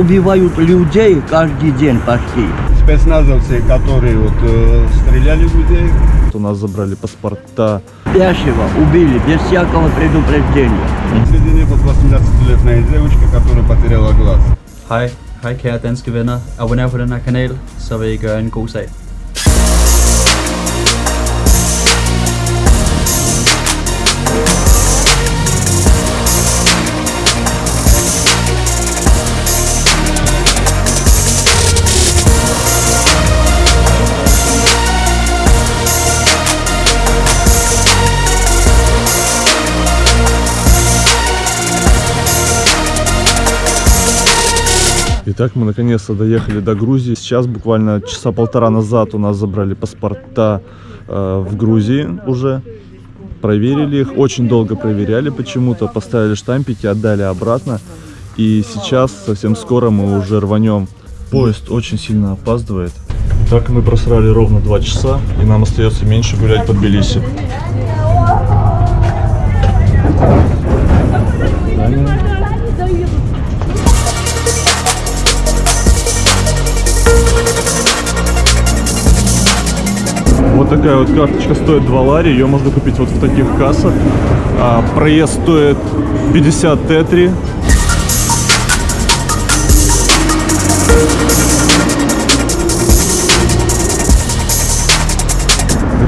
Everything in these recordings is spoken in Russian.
убивают людей каждый день почти. Спецназовцы, которые вот э, стреляли в людей, У нас забрали паспорта. Спящего убили без всякого предупреждения. среди них вот 18-летняя девочка, которая потеряла глаз. Hej, hej kære danske venner. Abonner på den her kanal, så vil I gøre en god sag. Итак, мы наконец-то доехали до Грузии. Сейчас буквально часа полтора назад у нас забрали паспорта э, в Грузии уже. Проверили их, очень долго проверяли почему-то, поставили штампики, отдали обратно. И сейчас, совсем скоро, мы уже рванем. Поезд очень сильно опаздывает. Так мы просрали ровно два часа, и нам остается меньше гулять по Тбилиси. такая вот карточка стоит 2 лари, ее можно купить вот в таких кассах. А, проезд стоит 50 тетри.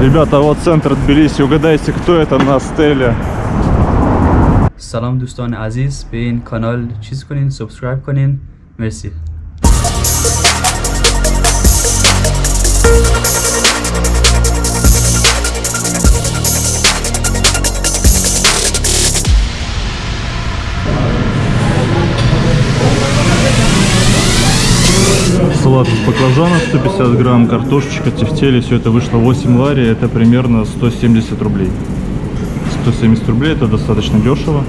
Ребята, вот центр Тбилиси, угадайте, кто это на стеле? سلام دوستان عزیز به این کانال چیز کنین سابسکرایب کنین مرسی Салат из баклажана 150 грамм, картошечка, тефтели, все это вышло 8 лари, это примерно 170 рублей. 170 рублей это достаточно дешево,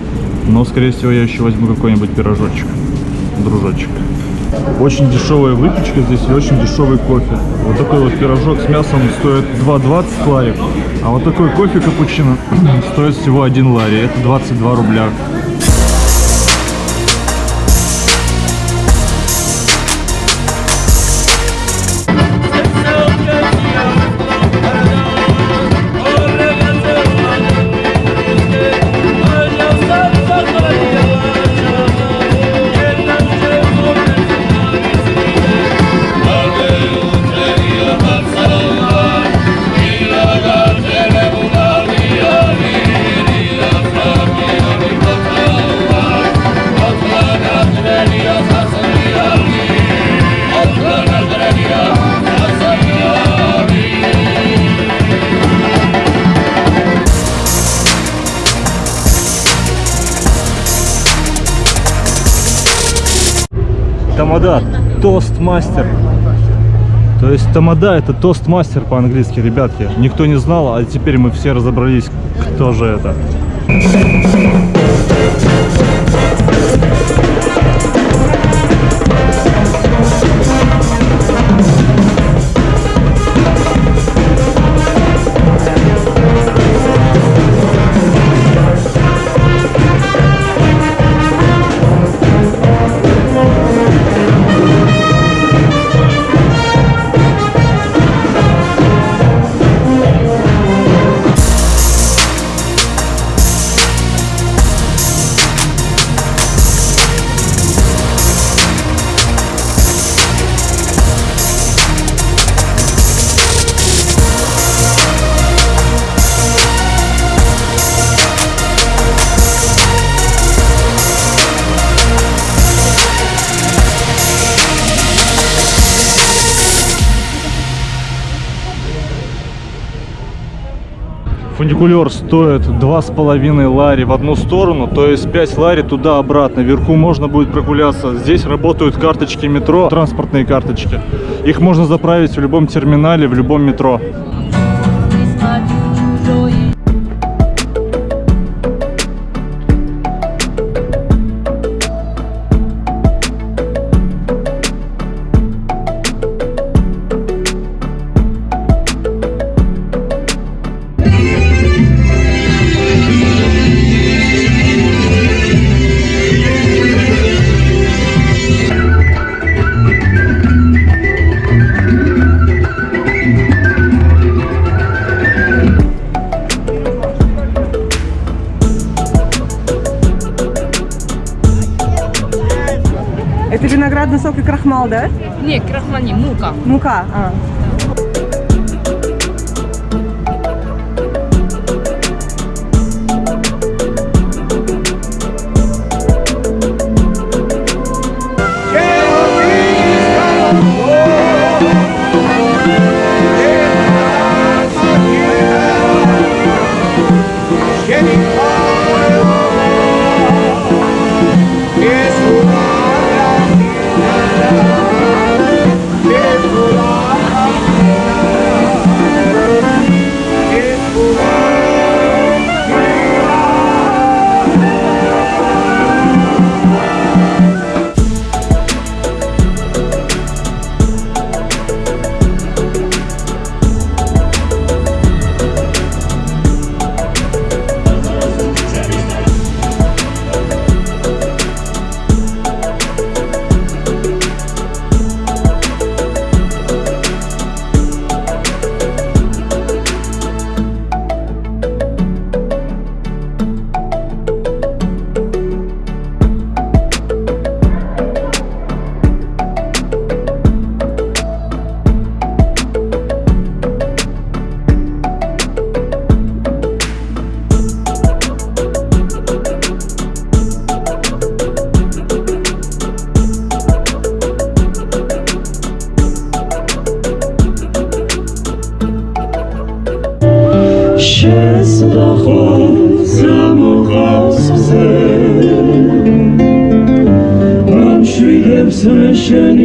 но скорее всего я еще возьму какой-нибудь пирожочек, дружочек. Очень дешевая выпечка здесь и очень дешевый кофе. Вот такой вот пирожок с мясом стоит 2,20 лари, а вот такой кофе капучино стоит всего 1 лари, это 22 рубля. Тамада, тостмастер. То есть тамада это тостмастер по-английски, ребятки. Никто не знал, а теперь мы все разобрались, кто же это. Фуникулер стоит два с половиной лари в одну сторону, то есть 5 лари туда-обратно. Вверху можно будет прогуляться. Здесь работают карточки метро, транспортные карточки. Их можно заправить в любом терминале, в любом метро. Крахмал, да? Не, крахмал не, мука. Мука. А. Amen.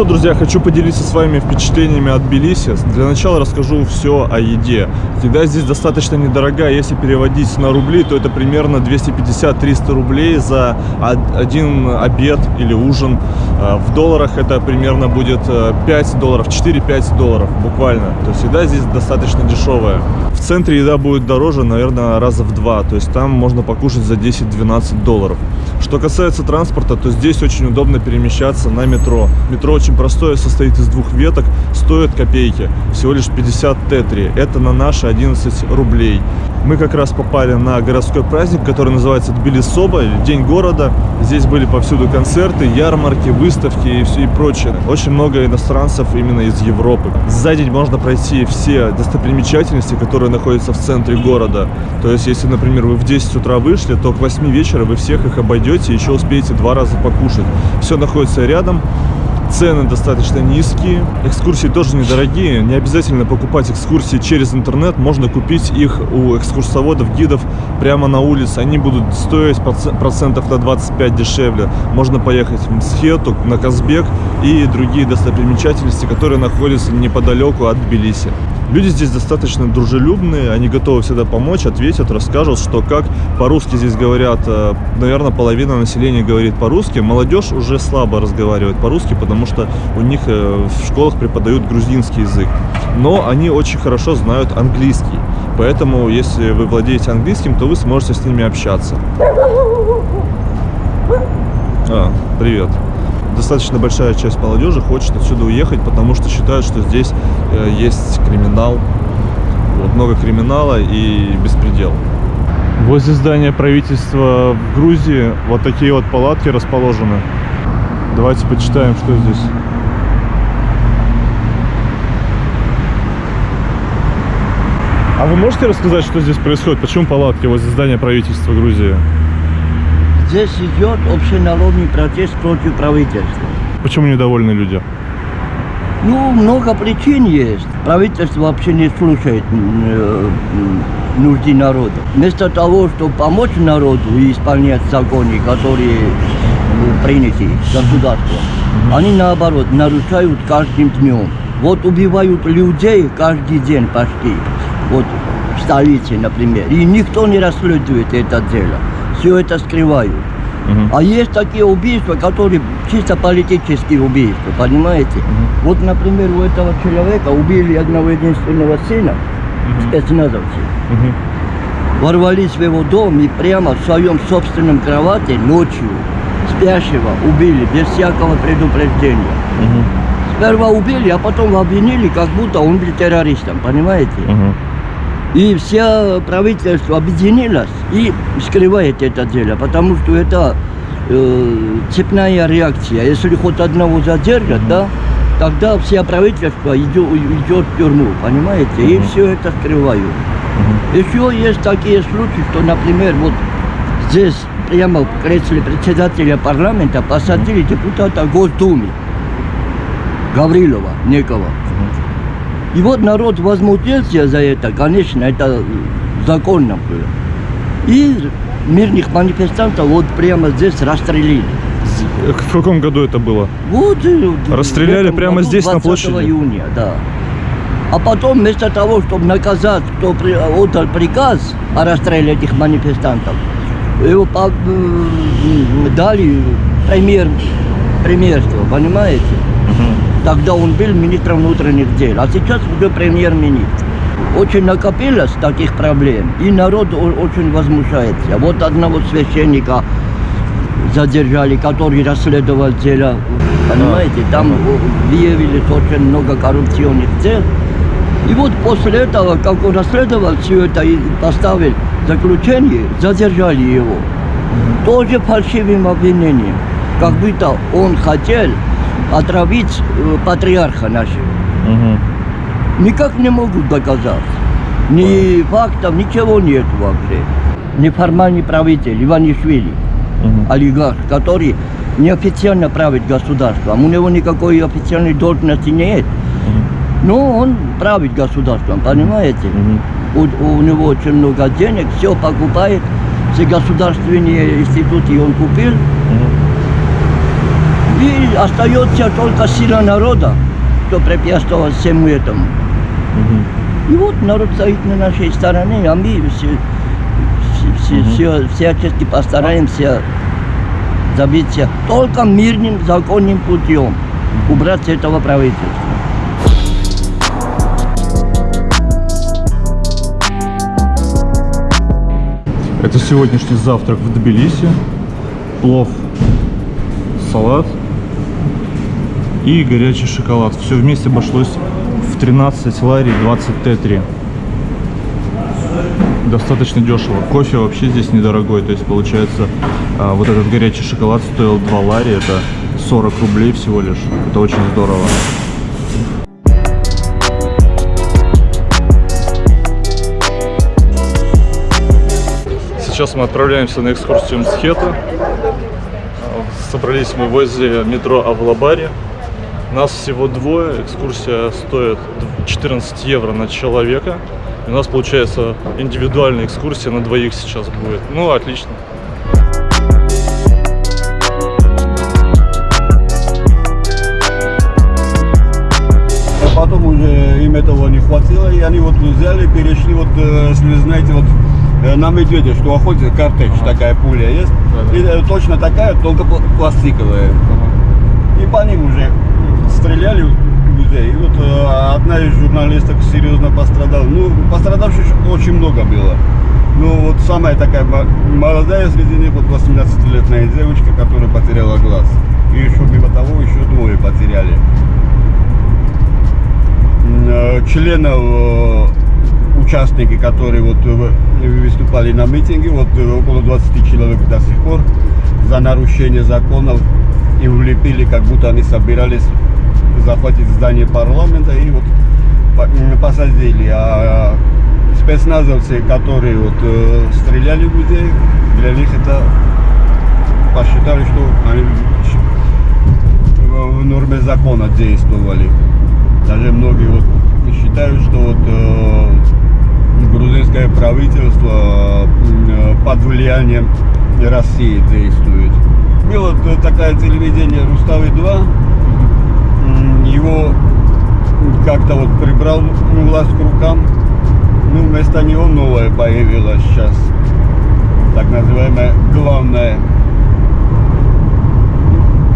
что, друзья, хочу поделиться с вами впечатлениями от Тбилиси. Для начала расскажу все о еде. Еда здесь достаточно недорогая. Если переводить на рубли, то это примерно 250-300 рублей за од- один обед или ужин. А В долларах это примерно будет э, 5 долларов, 4-5 долларов буквально. То есть еда здесь достаточно дешевая. В центре еда будет дороже, наверное, раза в два. То есть там можно покушать за 10-12 долларов. Что касается транспорта, то здесь очень удобно перемещаться на метро. Метро очень простое, состоит из двух веток, стоит копейки, всего лишь 50 тетри. Это на наши 11 рублей. Мы как раз попали на городской праздник, который называется Тбилисоба, или День города. Здесь были повсюду концерты, ярмарки, выставки и все и прочее. Очень много иностранцев именно из Европы. За день можно пройти все достопримечательности, которые находятся в центре города. То есть, если, например, вы в 10 утра вышли, то к 8 вечера вы всех их обойдете и еще успеете два раза покушать. Все находится рядом. Цены достаточно низкие, экскурсии тоже недорогие. Не обязательно покупать экскурсии через интернет, можно купить их у экскурсоводов, гидов прямо на улице. Они будут стоить проц- процентов на 25 дешевле. Можно поехать в Мсхету, на Казбек и другие достопримечательности, которые находятся неподалеку от Тбилиси. Люди здесь достаточно дружелюбные, они готовы всегда помочь, ответят, расскажут, что как. По-русски здесь говорят, э, наверное, половина населения говорит по-русски. Молодежь уже слабо разговаривает по-русски, потому что у них э, в школах преподают грузинский язык. Но они очень хорошо знают английский. Поэтому, если вы владеете английским, то вы сможете с ними общаться. А, привет. Достаточно большая часть молодежи хочет отсюда уехать, потому что считают, что здесь э, есть криминал. Вот, много криминала и беспредел. Возле здания правительства в Грузии вот такие вот палатки расположены. Давайте почитаем, что здесь. А вы можете рассказать, что здесь происходит? Почему палатки возле здания правительства Грузии? Здесь идет общенародный протест против правительства. Почему недовольны люди? Ну, много причин есть. Правительство вообще не слушает э, нужды народа. Вместо того, чтобы помочь народу и исполнять законы, которые э, приняты государством, они наоборот нарушают каждым днем. Вот убивают людей каждый день почти. Вот в столице, например. И никто не расследует это дело. Все это скрывают. Мгм. А есть такие убийства, которые чисто политические убийства, понимаете? Вот, например, у этого человека убили одного единственного сына, спецназовцы. Мгм. Ворвались в его дом и прямо в своем собственном кровати ночью спящего убили без всякого предупреждения. Мгм. Сперва убили, а потом обвинили, как будто он был террористом, понимаете? Мгм. И все правительство объединилось и скрывает это дело, потому что это э, цепная реакция. Если хоть одного задержат, да, тогда все правительство идет, идет в тюрьму, понимаете? И все это скрывают. Еще есть такие случаи, что, например, вот здесь прямо в кресле председателя парламента посадили депутата Госдумы Гаврилова некого. И вот народ возмутился за это, конечно, это законно было. И мирных манифестантов вот прямо здесь расстрелили. В каком году это было? Вот, Расстреляли прямо здесь, на 20 площади? июня, да. А потом вместо того, чтобы наказать, кто при- отдал приказ о расстреле этих манифестантов, его по- дали премьер, премьерство, понимаете? Тогда он был министром внутренних дел, а сейчас уже премьер-министр. Очень накопилось таких проблем, и народ очень возмущается. Вот одного священника задержали, который расследовал дело, понимаете, там выявились очень много коррупционных дел. И вот после этого, как он расследовал все это и поставил заключение, задержали его. Тоже фальшивым обвинением. Как будто он хотел отравить э, патриарха нашего. Мгм. Никак не могут доказать. Ни фактов, ничего нет вообще. Неформальный правитель Иванишвили, Мгм. олигарх, который неофициально правит государством. У него никакой официальной должности нет. Но он правит государством, понимаете? Мгм. У, у него очень много денег, все покупает, все государственные институты он купил. И остается только сила народа, что препятствовать всему этому. Мгм. И вот народ стоит на нашей стороне, а мы все, все, все, всячески постараемся добиться только мирным, законным путем убрать с этого правительства. Это сегодняшний завтрак в Тбилиси. Плов, салат и горячий шоколад. Все вместе обошлось в 13 лари 20 Т3. Достаточно дешево. Кофе вообще здесь недорогой. То есть получается а, вот этот горячий шоколад стоил 2 лари. Это 40 рублей всего лишь. Это очень здорово. Сейчас мы отправляемся на экскурсию Мсхета. Собрались мы возле метро Авлабари. Нас всего двое. Экскурсия стоит 14 евро на человека. И у нас получается индивидуальная экскурсия на двоих сейчас будет. Ну, отлично. А потом уже им этого не хватило, и они вот взяли, перешли, вот, э, если вы знаете, вот э, на медведя, что охотится, картечь, такая пуля есть. И э, точно такая, только пла- пластиковая. И по ним уже стреляли людей. И вот э, одна из журналисток серьезно пострадала. Ну, пострадавших очень много было. Ну, вот самая такая мо- молодая среди них, вот 18-летняя девочка, которая потеряла глаз. И еще мимо того еще двое потеряли. Э, Членов, э, участники, которые вот э, выступали на митинге, вот около 20 человек до сих пор за нарушение законов им влепили, как будто они собирались захватить здание парламента и вот посадили. А спецназовцы, которые вот э, стреляли в людей, для них это посчитали, что они в норме закона действовали. Даже многие вот считают, что вот э, грузинское правительство э, под влиянием России действует. Было т- такое телевидение Руставы 2, М, его как-то вот прибрал власть к рукам. Ну, вместо него новое появилось сейчас. Так называемое главное.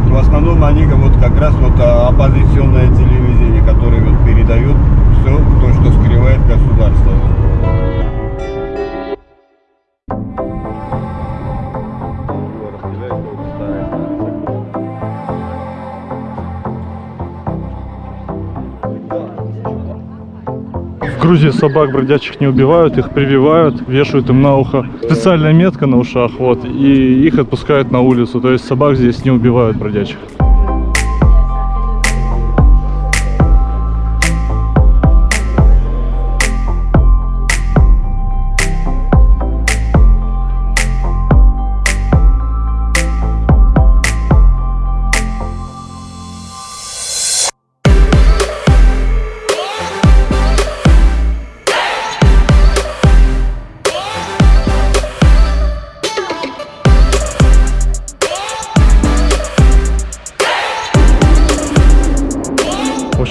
В основном они вот как раз вот а, оппозиционное телевидение, которое вот передает все то, что скрывает государство. Грузии собак бродячих не убивают, их прививают, вешают им на ухо специальная метка на ушах, вот, и их отпускают на улицу. То есть собак здесь не убивают бродячих.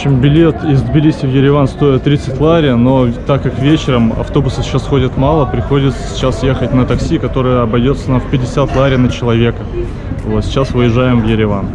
Общем, билет из Тбилиси в Ереван стоит 30 лари, но так как вечером автобусы сейчас ходят мало, приходится сейчас ехать на такси, которое обойдется нам в 50 лари на человека. Вот, сейчас выезжаем в Ереван.